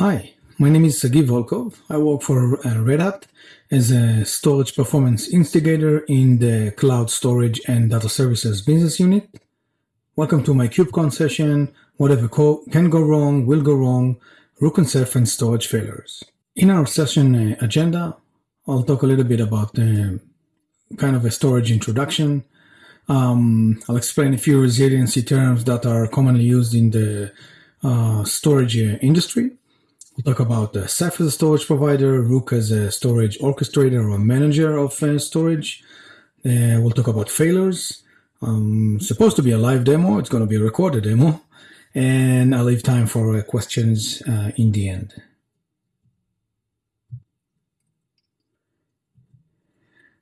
Hi, my name is Sagi Volkov. I work for uh, Red Hat as a storage performance instigator in the cloud storage and data services business unit. Welcome to my KubeCon session. Whatever can go wrong will go wrong. Rook and and storage failures. In our session uh, agenda, I'll talk a little bit about uh, kind of a storage introduction. Um, I'll explain a few resiliency terms that are commonly used in the uh, storage industry. We'll talk about uh, Ceph as a storage provider, Rook as a storage orchestrator or manager of uh, storage. Uh, we'll talk about failures. Um, supposed to be a live demo. It's going to be a recorded demo. And I'll leave time for uh, questions uh, in the end.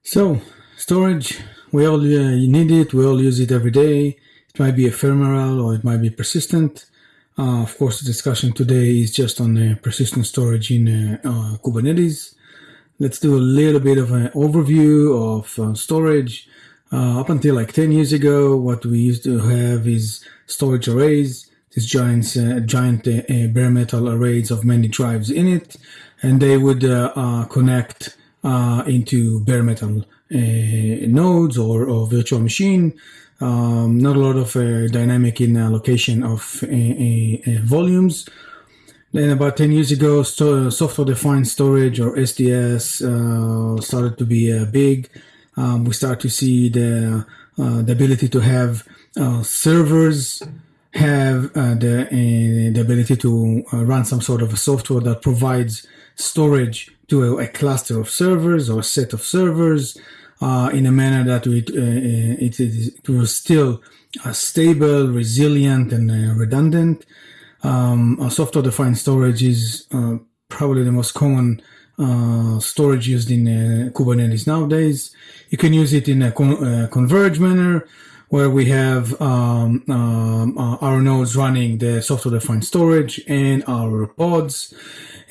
So, storage, we all uh, need it. We all use it every day. It might be ephemeral or it might be persistent. Uh, of course, the discussion today is just on persistent storage in uh, uh, Kubernetes. Let's do a little bit of an overview of uh, storage. Uh, up until like 10 years ago, what we used to have is storage arrays, these giant, giant bare metal arrays of many drives in it, and they would connect into bare metal nodes or, or virtual machine um, not a lot of uh, dynamic in allocation of uh, uh, volumes. Then about 10 years ago, software-defined storage or SDS uh, started to be uh, big. Um, we start to see the, uh, the ability to have servers have the, the ability to run some sort of a software that provides storage to a, a cluster of servers or a set of servers uh, in a manner that it, uh, uh, it, it was still uh, stable, resilient, and uh, redundant. Um, software-defined storage is uh, probably the most common storage used in Kubernetes nowadays. You can use it in a con converged manner, where we have um, um, our nodes running the software-defined storage and our pods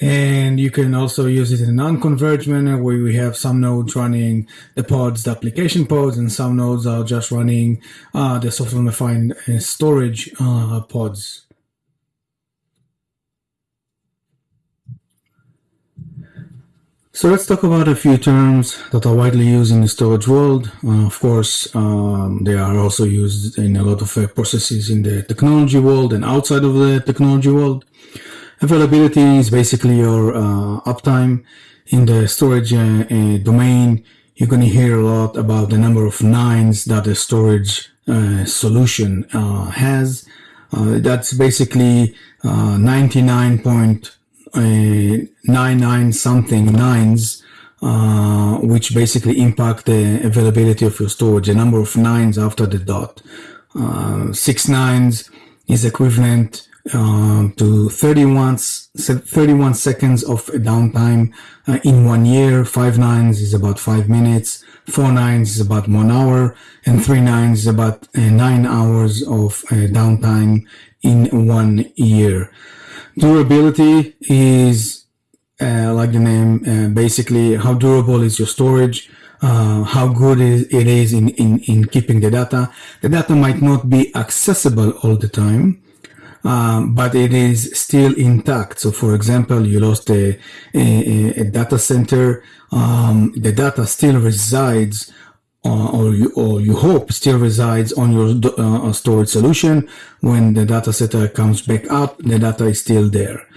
and you can also use it in a non-converged manner where we have some nodes running the pods, the application pods, and some nodes are just running uh, the software-defined uh, storage uh, pods. So let's talk about a few terms that are widely used in the storage world. Uh, of course, um, they are also used in a lot of uh, processes in the technology world and outside of the technology world. Availability is basically your uh, uptime in the storage uh, uh, domain. You're going to hear a lot about the number of nines that a storage uh, solution has. That's basically 99.99 something nines, which basically impact the availability of your storage, the number of nines after the dot. six nines is equivalent um, to 31, 31 seconds of downtime uh, in one year. Five nines is about five minutes. Four nines is about one hour. And three nines is about uh, nine hours of uh, downtime in one year. Durability is, uh, like the name, uh, basically how durable is your storage. Uh, how good is, it is in, in, in keeping the data. The data might not be accessible all the time, um, but it is still intact. So for example, you lost a, a, a data center, um, the data still resides uh, or, you, or you hope still resides on your uh, storage solution. When the data center comes back up, the data is still there.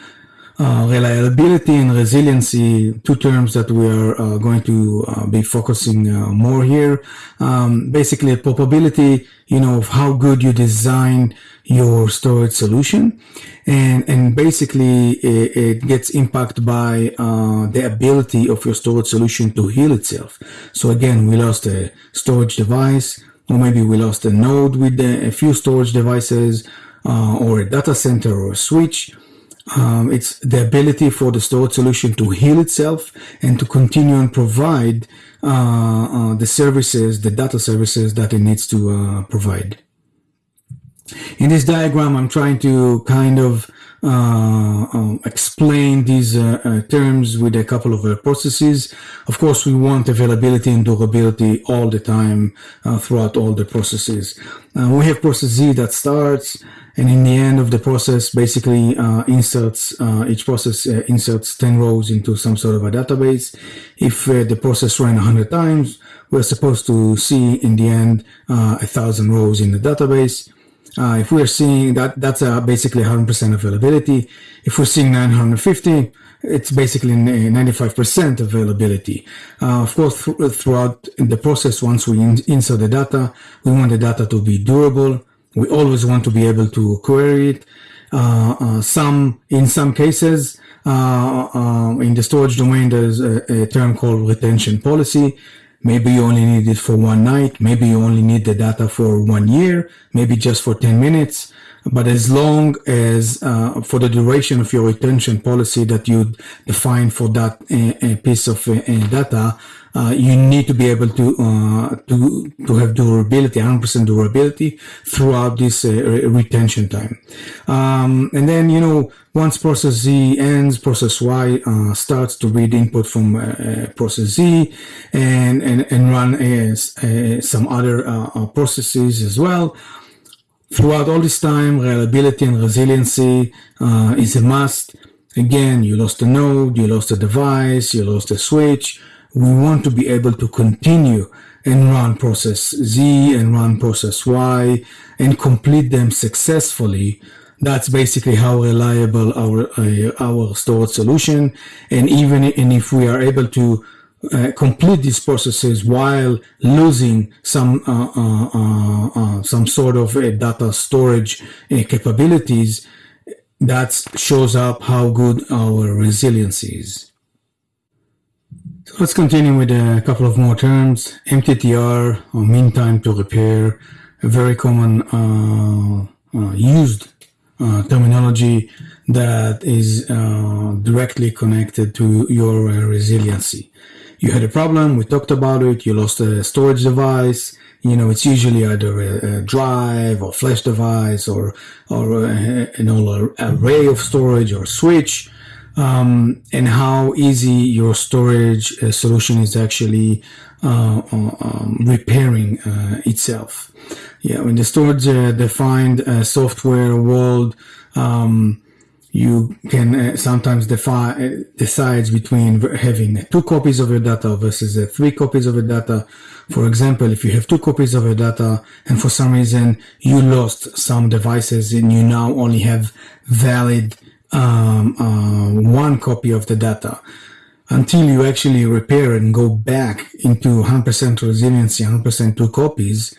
Uh, reliability and resiliency, two terms that we are uh, going to uh, be focusing uh, more here. Um, basically, probability, you know, of how good you design your storage solution, and and basically it, it gets impacted by uh, the ability of your storage solution to heal itself. So again, we lost a storage device, or maybe we lost a node with a few storage devices, or a data center or a switch um, it's the ability for the storage solution to heal itself and to continue and provide uh, uh, the services, the data services that it needs to uh, provide. In this diagram, I'm trying to kind of um, explain these uh, terms with a couple of processes. Of course, we want availability and durability all the time throughout all the processes. we have process Z that starts and in the end of the process, basically uh, inserts uh, each process uh, inserts 10 rows into some sort of a database. If uh, the process ran 100 times, we're supposed to see in the end uh, a thousand rows in the database. Uh, if we're seeing that, that's basically 100% availability. If we're seeing 950, it's basically 95% availability. Uh, of course, th throughout the process, once we in insert the data, we want the data to be durable. We always want to be able to query it. Uh, uh, some, in some cases, uh, uh, in the storage domain, there's a, a term called retention policy. Maybe you only need it for one night. Maybe you only need the data for one year, maybe just for 10 minutes. But as long as uh, for the duration of your retention policy that you define for that uh, piece of data, uh, you need to be able to uh, to to have durability, 100% durability throughout this uh, retention time. Um, and then you know once process Z ends, process Y starts to read input from process Z and and and run some other processes as well. Throughout all this time, reliability and resiliency uh, is a must. Again, you lost a node, you lost a device, you lost a switch. We want to be able to continue and run process Z and run process Y and complete them successfully. That's basically how reliable our uh, our storage solution. And even and if we are able to uh, complete these processes while losing some uh, uh, uh, uh some sort of data storage capabilities, that shows up how good our resilience is. So let's continue with a couple of more terms. MTTR, or mean time to repair, a very common uh, uh, used uh, terminology that is directly connected to your resiliency you had a problem, we talked about it, you lost a storage device, you know, it's usually either a, a drive or flash device or, or a, an array of storage or switch, um, and how easy your storage uh, solution is actually uh, uh um, repairing uh, itself. Yeah, in the storage uh, defined software world, um, you can uh, sometimes define decides between having two copies of your data versus uh, three copies of your data. For example, if you have two copies of your data and for some reason you lost some devices and you now only have valid um, uh, one copy of the data until you actually repair and go back into 100% resiliency, 100% two copies,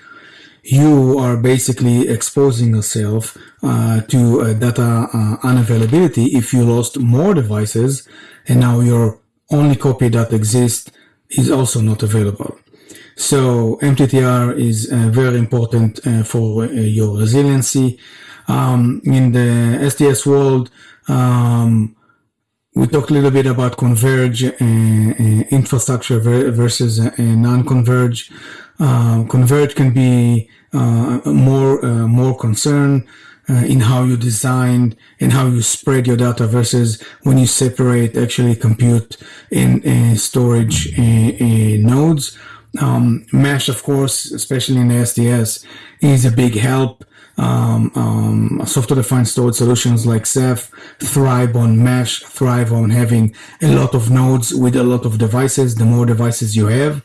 you are basically exposing yourself uh, to uh, data uh, unavailability if you lost more devices and now your only copy that exists is also not available. So MTTR is uh, very important uh, for uh, your resiliency. Um, in the SDS world, um, we talked a little bit about converge infrastructure versus non-converge. Uh, converge can be uh, more uh, more concern uh, in how you design and how you spread your data versus when you separate actually compute and storage nodes. Um, mesh, of course, especially in SDS, is a big help. Um, um, software-defined storage solutions like Ceph thrive on mesh, thrive on having a lot of nodes with a lot of devices. The more devices you have,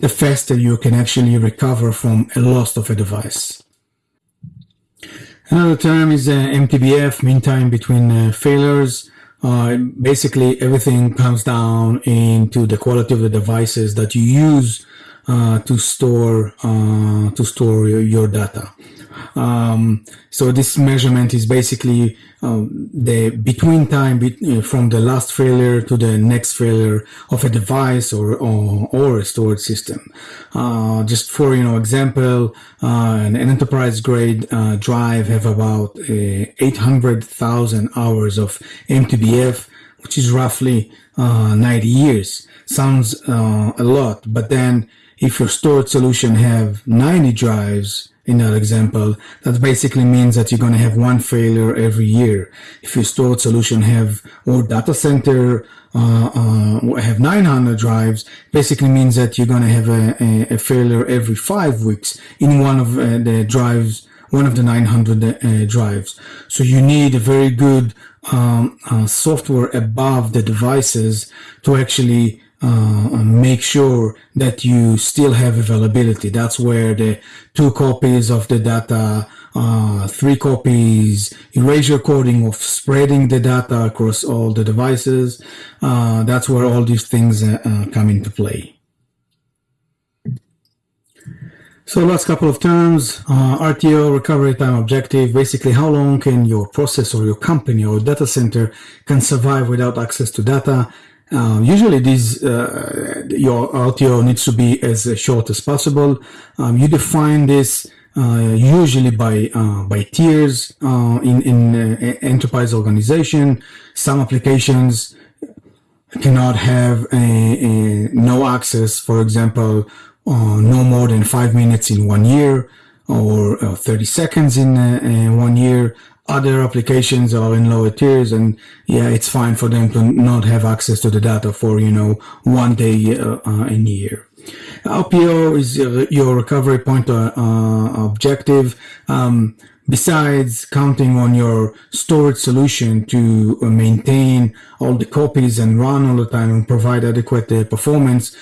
the faster you can actually recover from a loss of a device. Another term is uh, MTBF, mean time between uh, failures. Uh, basically, everything comes down into the quality of the devices that you use to store uh, to store your, data. Um, so this measurement is basically um, the between time be, uh, from the last failure to the next failure of a device or or, or a storage system. Uh, just for you know example, uh, an, an, enterprise grade uh, drive have about uh, 800,000 hours of MTBF, which is roughly uh, 90 years. Sounds a lot, but then if your storage solution have 90 drives in that example, that basically means that you're going to have one failure every year. If your storage solution have or data center uh, uh, have 900 drives, basically means that you're going to have a, a, a, failure every five weeks in one of uh, the drives, one of the 900 uh, drives. So you need a very good um, uh, software above the devices to actually uh, make sure that you still have availability. That's where the two copies of the data, uh, three copies, erasure coding of spreading the data across all the devices. Uh, that's where all these things uh, uh, come into play. So last couple of terms, uh, RTO, recovery time objective, basically how long can your process or your company or data center can survive without access to data. Uh, usually these, uh, your RTO needs to be as short as possible. Um, you define this uh, usually by uh, by tiers uh, in in enterprise organization. Some applications cannot have a, a no access, for example, uh, no more than five minutes in one year or uh, 30 seconds uh, in one year. Other applications are in lower tiers and yeah, it's fine for them to not have access to the data for, you know, one day uh, uh, in a year. RPO is your recovery point uh, objective. Um, besides counting on your storage solution to maintain all the copies and run all the time and provide adequate uh, performance,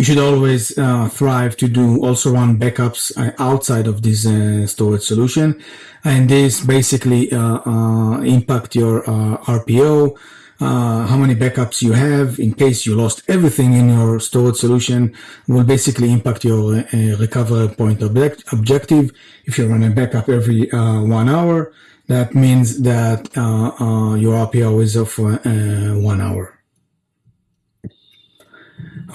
you should always uh, thrive to do also run backups uh, outside of this uh, storage solution. And this basically uh, uh, impact your uh, RPO, how many backups you have in case you lost everything in your storage solution will basically impact your recovery point object objective. If you run a backup every one hour, that means that your RPO is of one hour.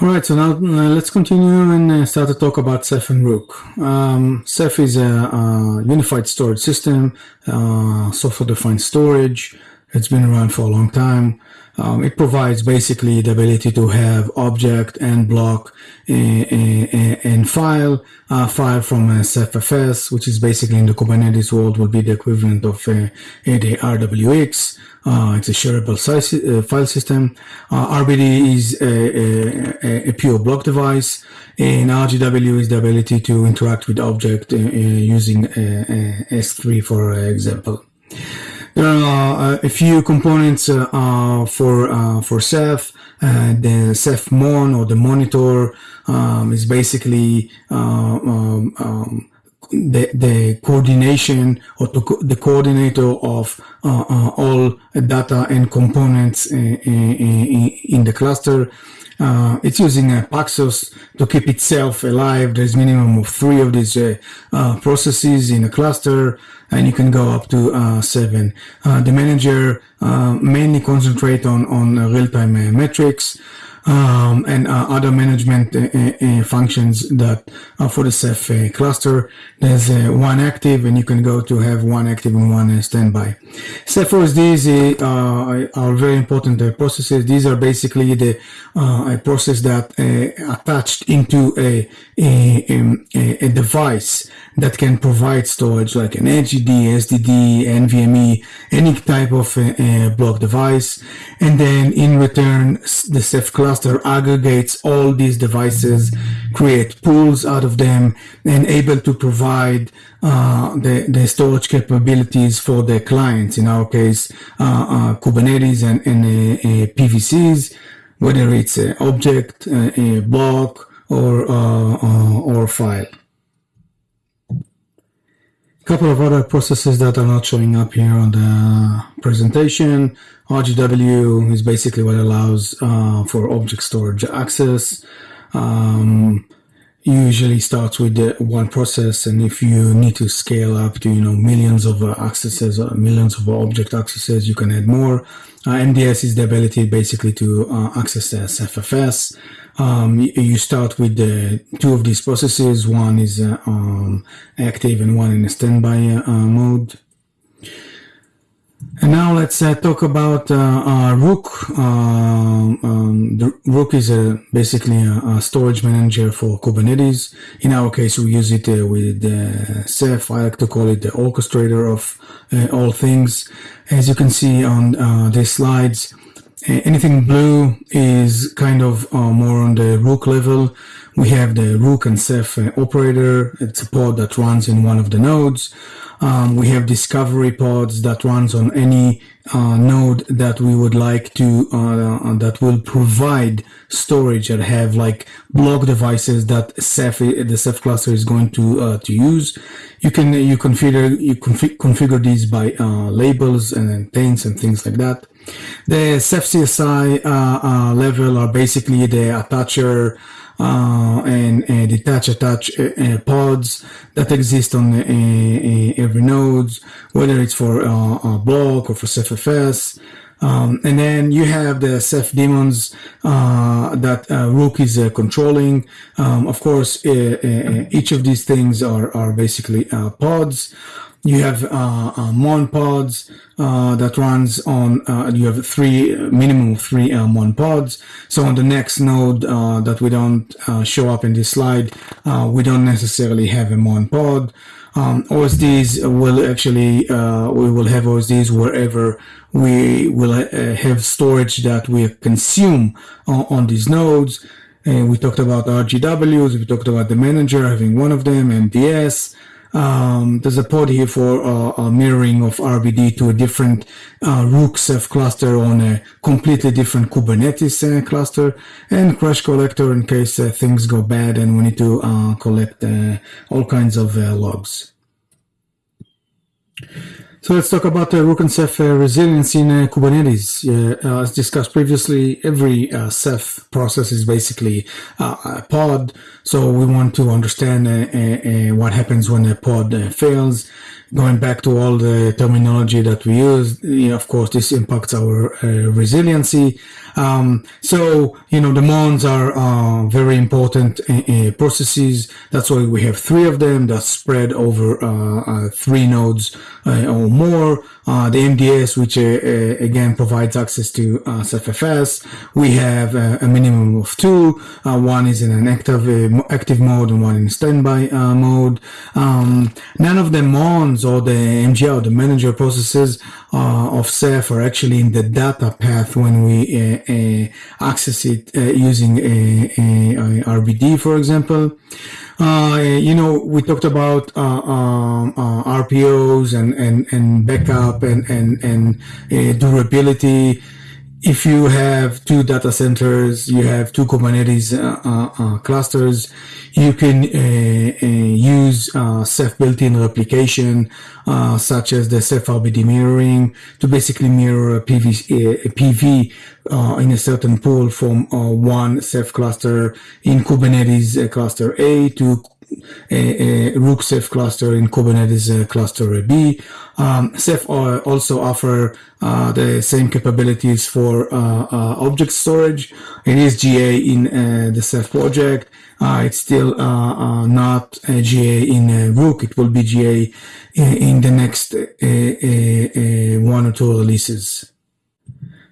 All right, so now uh, let's continue and uh, start to talk about Ceph and Rook. Um, Ceph is a, a, unified storage system, uh, software-defined storage. It's been around for a long time. Um, it provides basically the ability to have object and block and file, uh, file from a CephFS, which is basically in the Kubernetes world will be the equivalent of uh, the RWX. Uh, it's a shareable size, uh, file system. Uh, RBD is a, a, a, pure block device, and RGW is the ability to interact with object uh, using S3, for example. There are uh, a few components uh, uh, for for Ceph. The Ceph Mon or the monitor um, is basically um, um, the, the coordination or the coordinator of uh, uh, all data and components in, in, in the cluster. Uh, it's using a Paxos to keep itself alive. There's minimum of three of these uh, uh, processes in a cluster, and you can go up to uh, seven. Uh, the manager uh, mainly concentrate on on real-time metrics um, and uh, other management uh, uh, uh, functions that are for the Ceph uh, cluster. There's uh, one active and you can go to have one active and one standby. Ceph OSDs are very important processes. These are basically the a process that attached into a, um, a, a, device that can provide storage like an HDD, SSD, NVMe, any type of block device. And then in return, the Ceph cluster cluster aggregates all these devices, create pools out of them, and able to provide uh, the, the storage capabilities for the clients, in our case, uh, uh, Kubernetes and, and uh, uh, PVCs, whether it's an object, a block, or, uh, or file couple of other processes that are not showing up here on the presentation. RGW is basically what allows uh, for object storage access. Um, usually starts with one process and if you need to scale up to you know millions of uh, accesses or millions of object accesses you can add more uh, MDS is the ability basically to uh, access the CephFS um, you start with the two of these processes. One is uh, um, active and one in a standby uh, mode. And now let's uh, talk about uh, uh, Rook. Um, um, the Rook is a, basically a, a, storage manager for Kubernetes. In our case, we use it uh, with Ceph. I like to call it the orchestrator of all things. As you can see on these slides, anything blue is kind of uh, more on the rook level. We have the rook and Ceph uh, operator. It's a pod that runs in one of the nodes. Um, we have discovery pods that runs on any uh, node that we would like to uh, that will provide storage that have like block devices that Ceph the Ceph cluster is going to uh, to use. You can you configure you config, configure these by uh, labels and taints and things like that. The CSI uh, uh, level are basically the attacher uh, and, detach attach uh, uh, pods that exist on uh, every node, whether it's for a block or for CephFS. Um, and then you have the Ceph daemons uh, that uh, Rook is uh, controlling. Um, of course, each of these things are, are basically pods. You have uh, uh, Mon pods uh, that runs on. Uh, you have three minimum three uh, Mon pods. So on the next node uh, that we don't show up in this slide, we don't necessarily have a Mon pod. Um, OSDs will actually we will have OSDs wherever we will have storage that we consume on these nodes. And we talked about RGWs. We talked about the manager having one of them, MDS. Um, there's a pod here for uh, mirroring of RBD to a different uh, Rook Ceph cluster on a completely different Kubernetes uh, cluster, and Crash Collector in case uh, things go bad and we need to uh, collect uh, all kinds of logs. So let's talk about the Rook and Ceph uh, resilience in uh, Kubernetes. Uh, as discussed previously, every uh, Ceph process is basically uh, a pod. So we want to understand uh, what happens when a pod fails going back to all the terminology that we use, you know, of course, this impacts our uh, resiliency. Um, so, you know, the mons are uh, very important uh, uh processes. That's why we have three of them that spread over uh, uh, three nodes or more. the MDS, which again provides access to uh, CephFS. We have a minimum of two. one is in an active active mode and one in standby mode. Um, none of the mons or the MGR, the manager processes uh, of Ceph are actually in the data path when we uh, uh, access it uh, using a, a, a, RBD, for example. Uh, you know, we talked about uh, um, RPOs and, and, and backup and, and, and durability if you have two data centers, you have two Kubernetes uh, uh, uh clusters, you can uh, use Ceph built-in replication, such as the Ceph RBD mirroring, to basically mirror a PV, a PV in a certain pool from one Ceph cluster in Kubernetes cluster A to Rook Ceph cluster in Kubernetes uh, cluster B. Um, also offer uh, the same capabilities for uh, uh, object storage. It is GA in uh, the Ceph project. Uh, it's still not GA in Rook. It will be GA in, in the next one or two releases.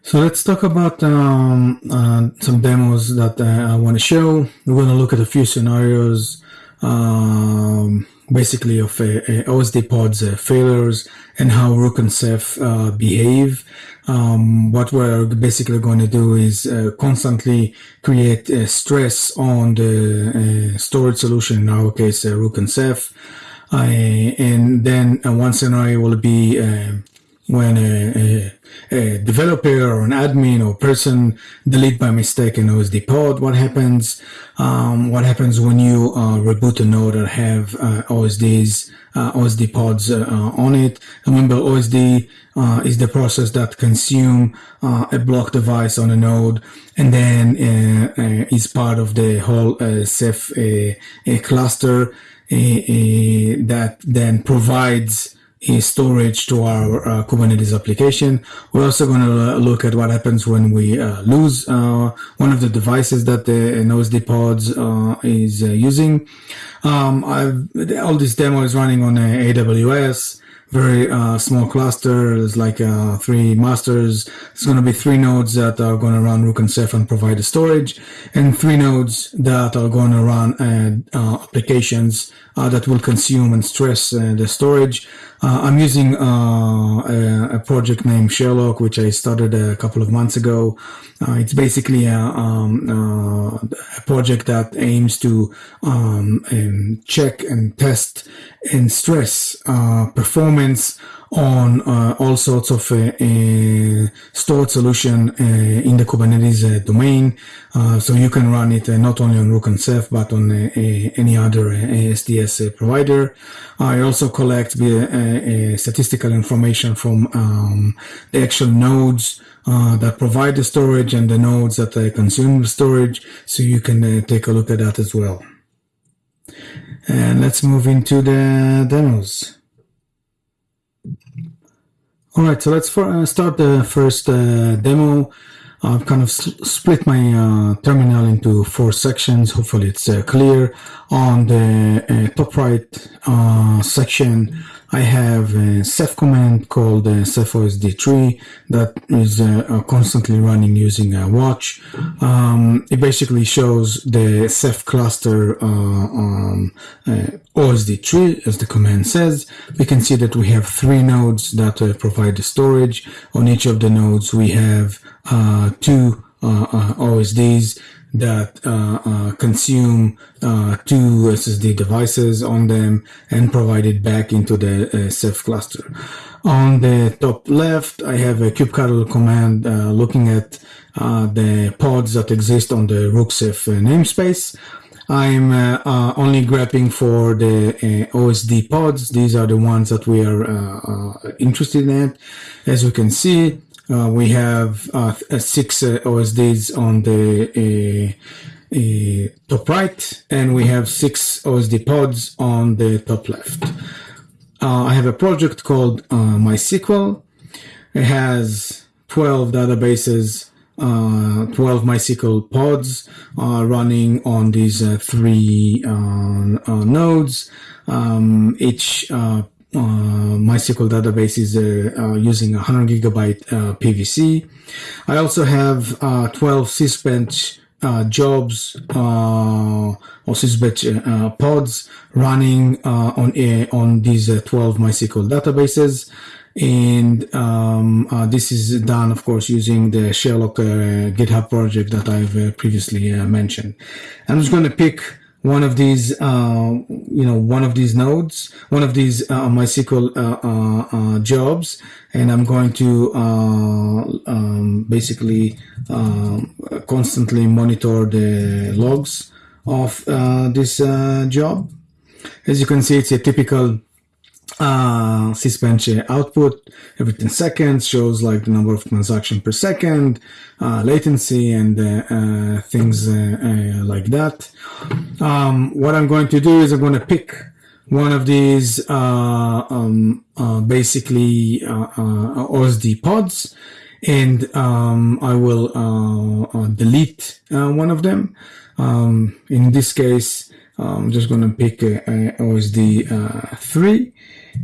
So let's talk about um, some demos that I want to show. We're going to look at a few scenarios um, basically of uh, uh OSD pods uh, failures and how Rook and Ceph uh, behave. Um, what we're basically going to do is uh, constantly create uh, stress on the storage solution, in our case, Rook and Ceph. and then one scenario will be when a, a, a, developer or an admin or person delete by mistake an OSD pod, what happens? Um, what happens when you uh, reboot a node that have uh, OSDs, uh, OSD pods uh, on it? Remember, OSD uh, is the process that consume uh, a block device on a node and then is part of the whole Ceph cluster that then provides storage to our uh, Kubernetes application. We're also going to look at what happens when we uh, lose uh, one of the devices that the OSD pods uh, is uh, using. Um, all this demo is running on AWS very uh, small cluster. There's like uh, three masters. It's going to be three nodes that are going to run Rook and Ceph and provide the storage, and three nodes that are going to run uh, uh applications uh, that will consume and stress uh, the storage. I'm using a, a, project named Sherlock, which I started a couple of months ago. it's basically a, um, a, project that aims to um, um, check and test and stress performance on uh, all sorts of uh, uh, stored solution uh, in the Kubernetes uh, domain. Uh, so you can run it not only on Rook and Ceph, but on any other SDS provider. I also collect the statistical information from um, the actual nodes that provide the storage and the nodes that consume the storage. So you can take a look at that as well. And let's move into the demos. All right, so let's for, uh, start the first uh, demo. I've kind of split my uh, terminal into four sections. Hopefully it's uh, clear. On the uh, top right uh, section, I have a Ceph command called uh, ceph osd tree that is uh, uh, constantly running using a watch. Um, it basically shows the Ceph cluster um, uh, OSD tree as the command says. We can see that we have three nodes that provide the storage. On each of the nodes we have two OSDs that uh, uh, consume uh, two SSD devices on them and provide it back into the uh, Ceph cluster. On the top left, I have a kubectl command uh, looking at uh, the pods that exist on the Rook Ceph namespace. I'm only grepping for the OSD pods. These are the ones that we are interested in. As you can see, uh, we have uh, uh six uh, OSDs on the uh, top right, and we have six OSD pods on the top left. I have a project called MySQL. It has 12 databases, 12 MySQL pods running on these three nodes. Um, each uh, MySQL database is uh, uh, using 100 gigabyte PVC. I also have 12 Sysbench uh, jobs uh, or Sysbench uh, pods running on on these 12 MySQL databases. And um, this is done, of course, using the Sherlock GitHub project that I've previously mentioned. I'm just going to pick one of these, uh, you know, one of these nodes, one of these uh, MySQL uh, uh, uh jobs, and I'm going to uh, um, basically um, constantly monitor the logs of this job. As you can see, it's a typical uh, Sysbench output every 10 seconds shows like the number of transactions per second, uh, latency and uh, uh things uh, uh, like that. Um, what I'm going to do is I'm going to pick one of these um, basically OSD pods and um, I will delete one of them. Um, in this case, I'm just going to pick OSD 3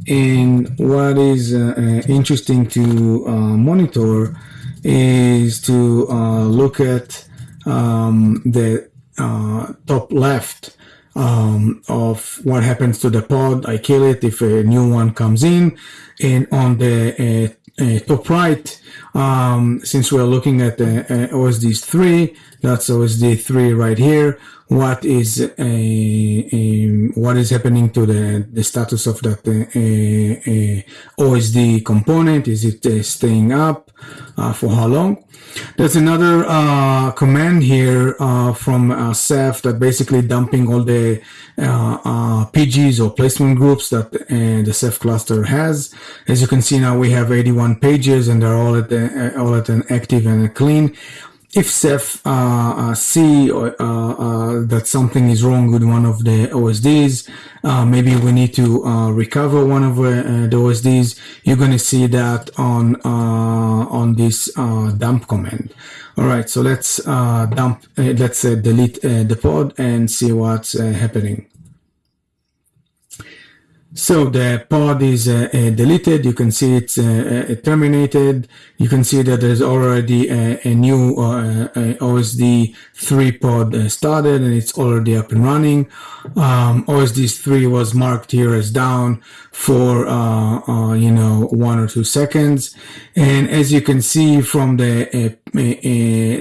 and what is uh, uh, interesting to uh, monitor is to uh, look at um, the uh, top left um, of what happens to the pod. I kill it if a new one comes in. And on the uh, top right, um, since we're looking at the OSD 3, that's OSD 3 right here what is a, a, what is happening to the, the status of that uh, uh, OSD component. Is it uh, staying up uh, for how long? There's another uh, command here uh, from Ceph that basically dumping all the PGs or placement groups that the Ceph cluster has. As you can see now, we have 81 PGs and they're all at the, all at an active and clean if Ceph uh, uh, see uh, uh, that something is wrong with one of the OSDs, uh, maybe we need to uh, recover one of the OSDs. You're going to see that on on this dump command. All right, so let's dump. let's delete the pod and see what's happening. So the pod is uh, uh, deleted. You can see it's uh, uh terminated. You can see that there's already a, a new uh, OSD 3 pod uh, started and it's already up and running. Um, OSD 3 was marked here as down for, you know, one or two seconds. And as you can see from the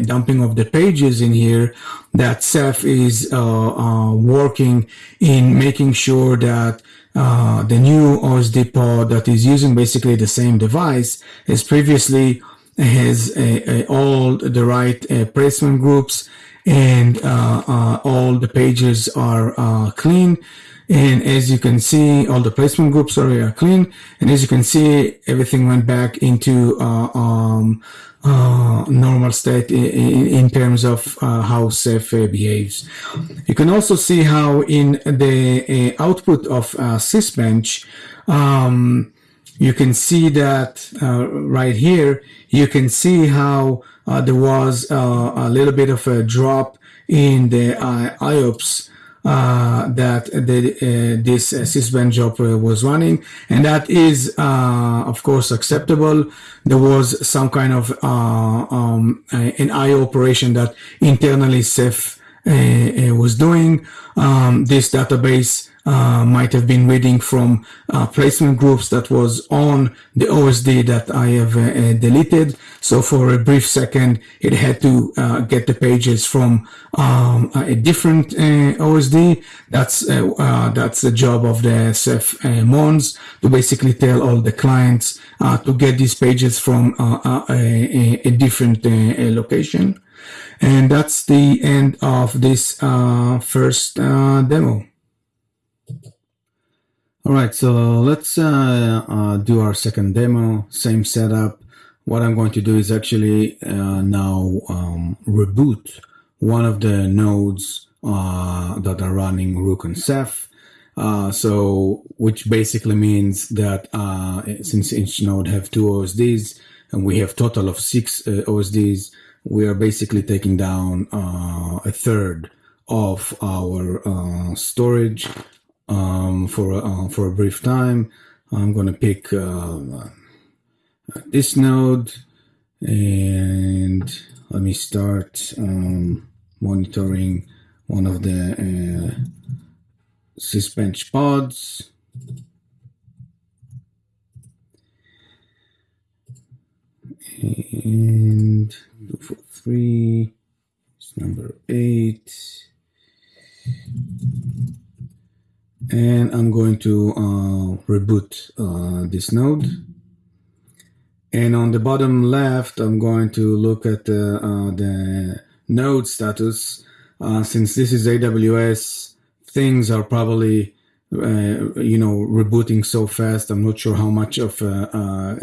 dumping of the PGs in here, that Ceph is working in making sure that uh, the new OSD pod that is using basically the same device as previously has a, a, all the right uh, placement groups and uh, uh all the PGs are clean. And as you can see, all the placement groups are clean. And as you can see, everything went back into um, uh, normal state in, in, terms of uh, how Ceph uh, behaves. You can also see how in the uh, output of uh, Sysbench, um, you can see that uh, right here, you can see how there was a little bit of a drop in the IOPS uh, that the, uh, this uh, job uh, was running, and that is, uh, of course, acceptable. There was some kind of uh, um, an IO operation that internally Ceph was doing. Um, this database uh, might have been reading from uh, placement groups that was on the OSD that I have uh, uh, deleted. So for a brief second, it had to uh, get the PGs from um, a different OSD. That's that's the job of the Ceph Mons to basically tell all the clients to get these pages from a, a, different location. And that's the end of this first demo. All right, so let's uh, uh, do our second demo, same setup. What I'm going to do is actually uh, now um, reboot one of the nodes uh, that are running Rook and Ceph. Uh, so, which basically means that uh, since each node have two OSDs and we have total of six OSDs, we are basically taking down a third of our storage um, for uh, for a brief time. I'm going to pick uh, this node and let me start um, monitoring one of the uh, pods. And two, four, three, number eight and I'm going to uh, reboot uh, this node. And on the bottom left, I'm going to look at the, uh, the node status. Uh, since this is AWS, things are probably uh, you know, rebooting so fast. I'm not sure how much of uh, uh,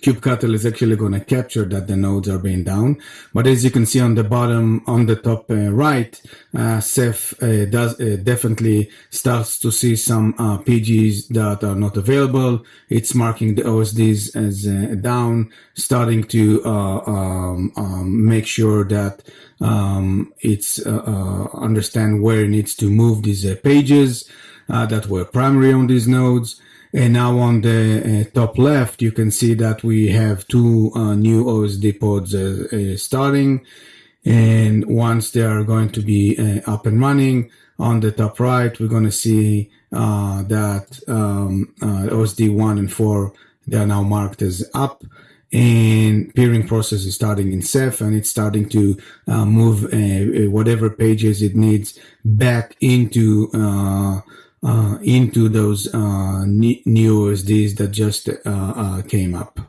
kubectl is actually going to capture that the nodes are being down. But as you can see on the bottom, on the top uh, right, uh, Ceph does definitely starts to see some PGs that are not available. It's marking the OSDs as down, starting to um, um, make sure that um, it's understand where it needs to move these PGs that were primary on these nodes. And now on the uh, top left, you can see that we have two uh, new OSD pods uh, uh, starting. And once they are going to be uh, up and running, on the top right, we're going to see that um, OSD 1 and 4, they are now marked as up and peering process is starting in Ceph and it's starting to uh, move uh, whatever PGs it needs back into uh, uh, into those uh, new OSDs that just uh, uh, came up.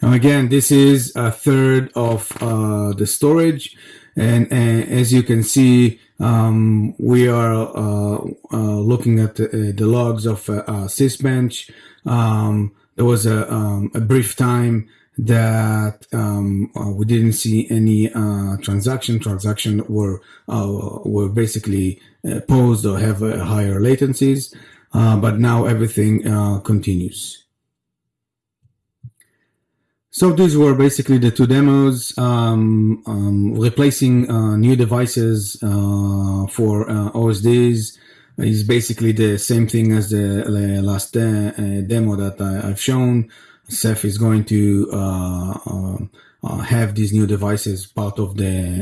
Now again, this is a third of uh, the storage. And, and, as you can see, um, we are looking at the, the, logs of Sysbench. Um, there was a, um, a brief time that um, uh, we didn't see any uh, transaction. Transaction were uh, were basically uh, paused or have uh, higher latencies, uh, but now everything continues. So these were basically the two demos, um, um, replacing new devices for OSDs is basically the same thing as the last demo that I, have shown. Ceph is going to uh, uh, uh, have these new devices part of the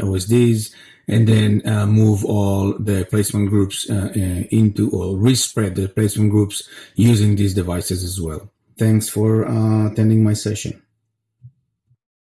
uh, OSDs and then uh, move all the placement groups into or respread the placement groups using these devices as well. Thanks for attending my session.